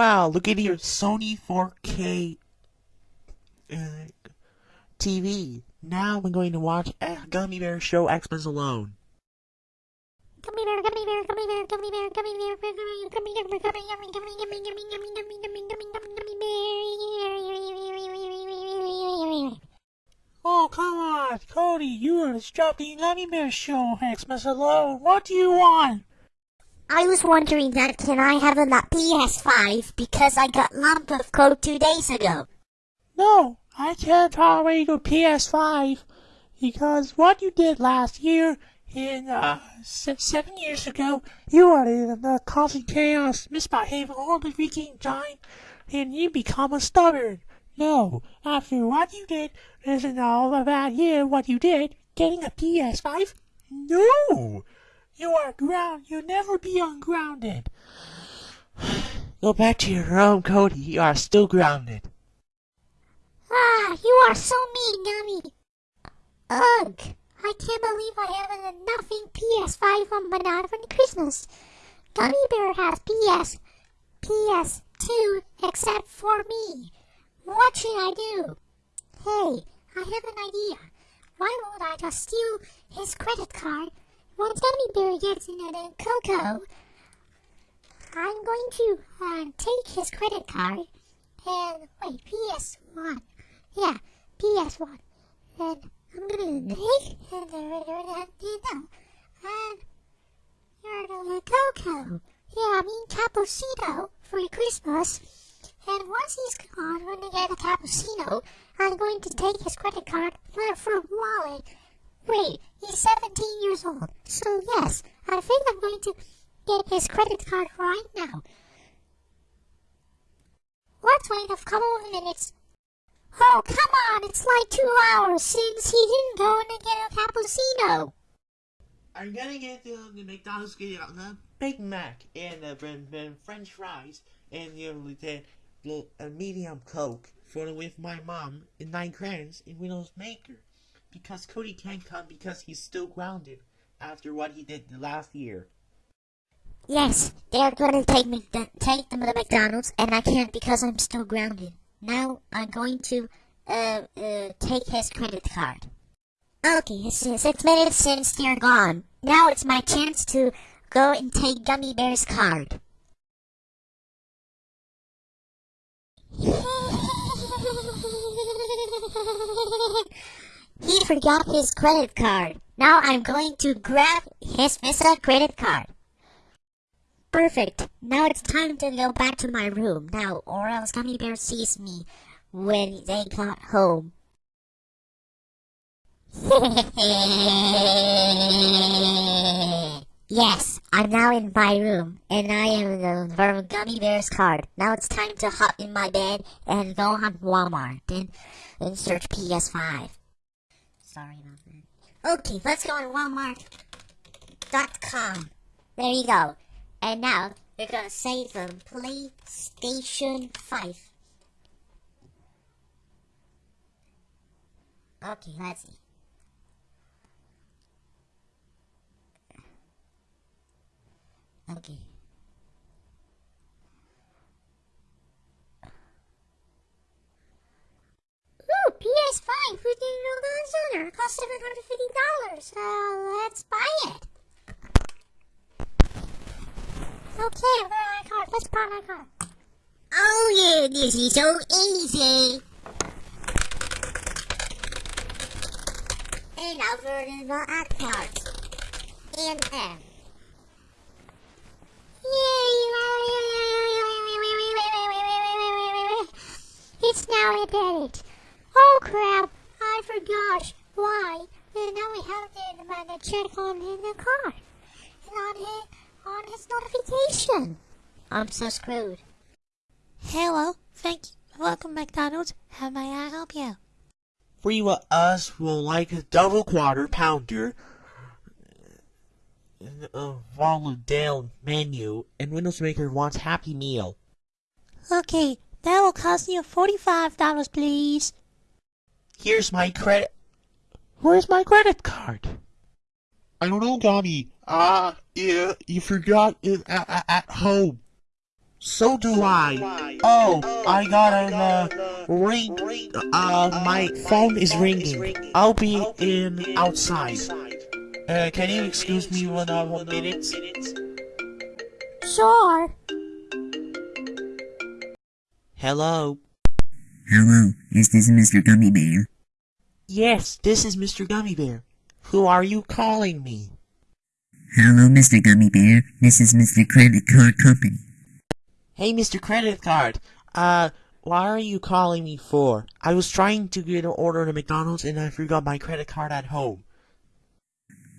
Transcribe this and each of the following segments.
Wow, look at your Sony 4K uh, TV. Now I'm going to watch a Gummy Bear Show Xmas Alone. Gummy bear, gummy bear, gummy bear, gummy bear, gummy bear, gummy bear, gummy bear, gummy, gummy, gummy, gummy, gummy, gummy, gummy, gummy, gummy, gummy, gummy, gummy bear. Oh, come on, Cody, you are disrupting Gummy Bear Show Xmas Alone. What do you want? I was wondering that can I have a PS5 because I got lump of code two days ago. No, I can't tolerate your PS5 because what you did last year in uh, se- seven years ago, you are in uh, causing chaos, misbehaving all the freaking time, and you become a stubborn. No, after what you did, isn't all about year what you did, getting a PS5? No! You are ground. You'll never be ungrounded. Go back to your room, Cody. You are still grounded. Ah, you are so mean, Gummy. Ugh, I can't believe I have a nothing PS5 on my not for Christmas. Gummy Bear has PS, PS2 except for me. What should I do? Hey, I have an idea. Why won't I just steal his credit card? Once Gummy Bear gets into the Coco, I'm going to uh, take his credit card and wait, PS1. Yeah, PS1. And I'm gonna take and know, and you're gonna Coco. Yeah, I mean Cappuccino for Christmas. And once he's gone, when I get a cappuccino, I'm going to take his credit card for wallet. Wait, he's 17 years old. So yes, I think I'm going to get his credit card right now. Let's wait a couple of minutes. Oh, come on, it's like two hours since he didn't go and get a cappuccino. I'm gonna get the, the McDonald's get the Big Mac and and French fries and the, the, the a medium Coke for with my mom and nine crayons in Windows Maker because Cody can't come because he's still grounded after what he did the last year. Yes, they're going to take me take them to McDonald's, and I can't because I'm still grounded. Now I'm going to uh, uh, take his credit card. Okay, it's six minutes since they're gone. Now it's my chance to go and take Gummy Bear's card. he forgot his credit card. Now I'm going to grab his Visa credit card. Perfect. Now it's time to go back to my room now, or else Gummy Bear sees me when they got home. yes, I'm now in my room, and I am the Gummy Bear's card. Now it's time to hop in my bed and go on Walmart and, and search PS5. Sorry about that. Okay, let's go on Walmart.com. There you go. And now we're gonna say the PlayStation 5. Okay, let's see. Okay. Fine, fine. $15 on her. Cost $750. Uh, let's buy it. Okay, where are my car? Let's buy my car. Oh yeah, this is so easy. And now for the black part. And M. Yay! It's now it. Oh crap, I forgot. Why? And now we have to check on in the card. And on it on his notification. I'm so screwed. Hello, thank you. Welcome, McDonald's. How may I help you? We of us will like a double quarter pounder, a volume down menu, and Windows Maker wants Happy Meal. Okay, that will cost you forty-five dollars, please. Here's my credit. Where's my credit card? I don't know, Gummy. Ah, uh, yeah, you forgot it at, at home. So do I. Oh, I got a uh, ring. Uh, my phone is ringing. I'll be in outside. Uh, can you excuse me one uh, one minute? Sure. Hello. Hello, is this Mr. Gummy Bear? Yes, this is Mr. Gummy Bear. Who are you calling me? Hello, Mr. Gummy Bear. This is Mr. Credit Card Company. Hey, Mr. Credit Card. Uh, why are you calling me for? I was trying to get an order at McDonald's and I forgot my credit card at home.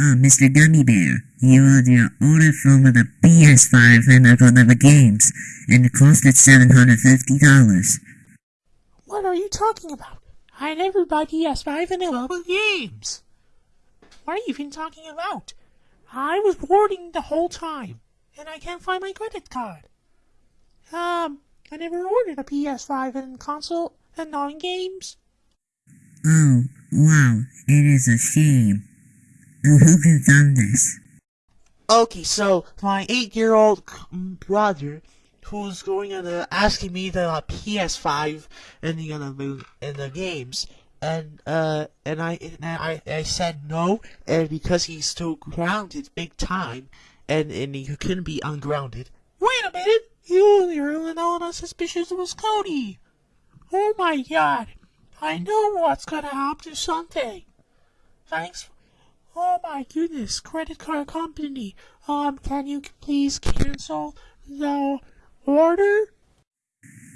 Oh, Mr. Gummy Bear, you ordered your order from the PS5 and of games, and it costed $750. What are you talking about? I never buy PS5 and eleven games. What are you even talking about? I was boarding the whole time, and I can't find my credit card. Um, I never ordered a PS5 and console and non games. Oh, wow, it is a shame. Who could have done this? Okay, so my eight-year-old brother, who's going and asking me the uh, PS5 and the uh, and the games, and uh and I and I I said no, and because he's still grounded big time, and and he couldn't be ungrounded. Wait a minute, you you're the one suspicious was Cody. Oh my God, I know what's gonna happen to. Thanks. Oh my goodness, credit card company. Um, can you please cancel the order?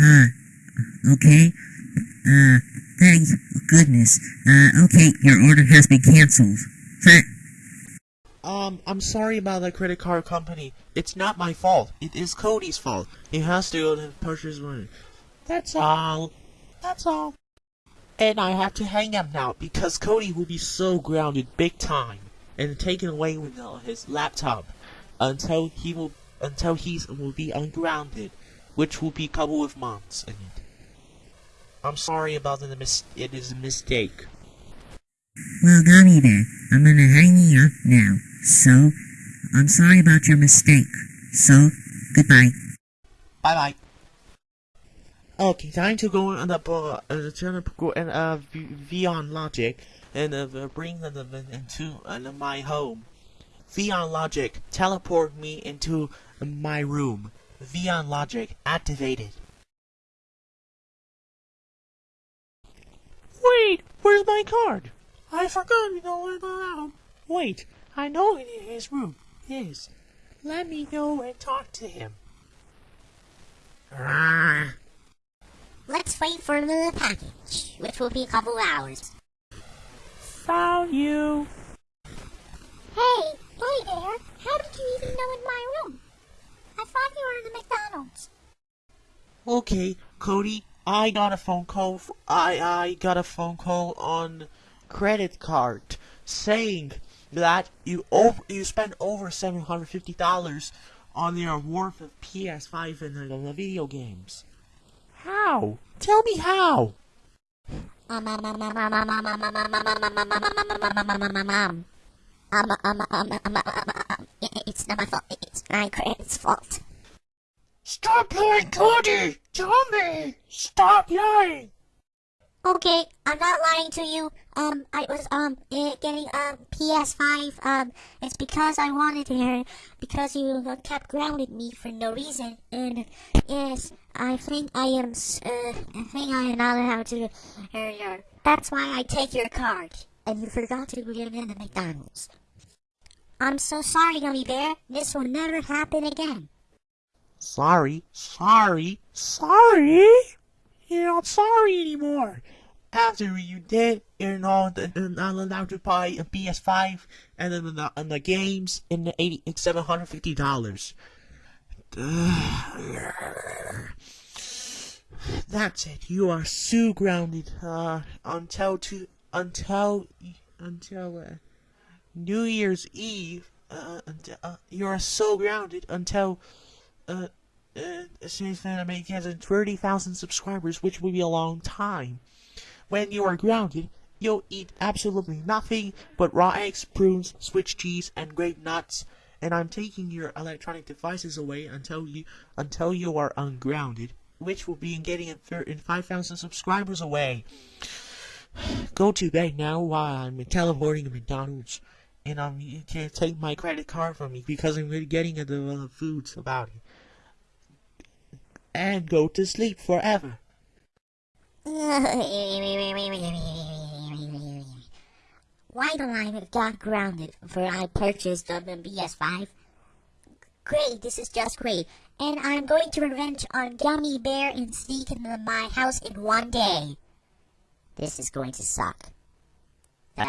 Uh, okay. Uh, thank goodness. Uh, okay, your order has been cancelled. Um, I'm sorry about the credit card company. It's not my fault. It is Cody's fault. He has to go to the purchase money. That's all. That's all. And I have to hang up now because Cody will be so grounded big time and taken away with uh, his laptop until he will until he will be ungrounded, which will be couple of months. In it. I'm sorry about the mis- it is a mistake. Well, Gummy Bear, I'm gonna hang you up now. So, I'm sorry about your mistake. So, goodbye. Bye bye. Okay, time to go on the uh, uh, to go and uh Vion Logic and uh, bring them into uh, my home. Vion Logic, teleport me into my room. Vion Logic activated. Wait, where's my card? I forgot to go in the room. Wait, I know it in his room. Yes. Let me go and talk to him. Let's wait for the package, which will be a couple hours. Found you. Hey, hey there. How did you even know in my room? I thought you were in the McDonald's. Okay, Cody, I got a phone call. f- I I got a phone call on credit card saying that you over you spent over seven hundred fifty dollars on your worth of PS5 and the, the video games. How? Tell me how. Um, um, um, um, um, um, um, um, um, um, um, um, um, um, um, um, um, um, um. Um, um, um, um, um, um, um, it- It's not my fault. It's my credit's fault. Stop lying, Cody. Tell me. Stop lying. Okay, I'm not lying to you. Um, I was um eh, getting um PS5. Um, it's because I wanted it. Because you kept grounding me for no reason. And yes, I think I am. Uh, I think I am not allowed to. Uh, that's why I take your card. And you forgot to give in the McDonald's. I'm so sorry, Gummy Bear. This will never happen again. Sorry, sorry, sorry. You're not sorry anymore. After you did, you're not, not allowed to buy a PS5 and the, and the games in the eighty seven hundred fifty dollars. That's it. You are so grounded. Uh, until to until until uh, New Year's Eve. Uh, until, uh, you are so grounded until uh, uh, since then, I he has 30,000 subscribers, which will be a long time. When you are grounded, you'll eat absolutely nothing but raw eggs, prunes, Swiss cheese, and grape nuts, and I'm taking your electronic devices away until you until you are ungrounded, which will be in getting in, thir- in 5,000 subscribers away. Go to bed now while I'm teleporting to McDonald's, and um, you can't take my credit card from me because I'm really getting into the foods about it. And go to sleep forever. Why I have got grounded for I purchased the PS5? Great, this is just great. And I'm going to revenge on Gummy Bear and sneak into my house in one day. This is going to suck.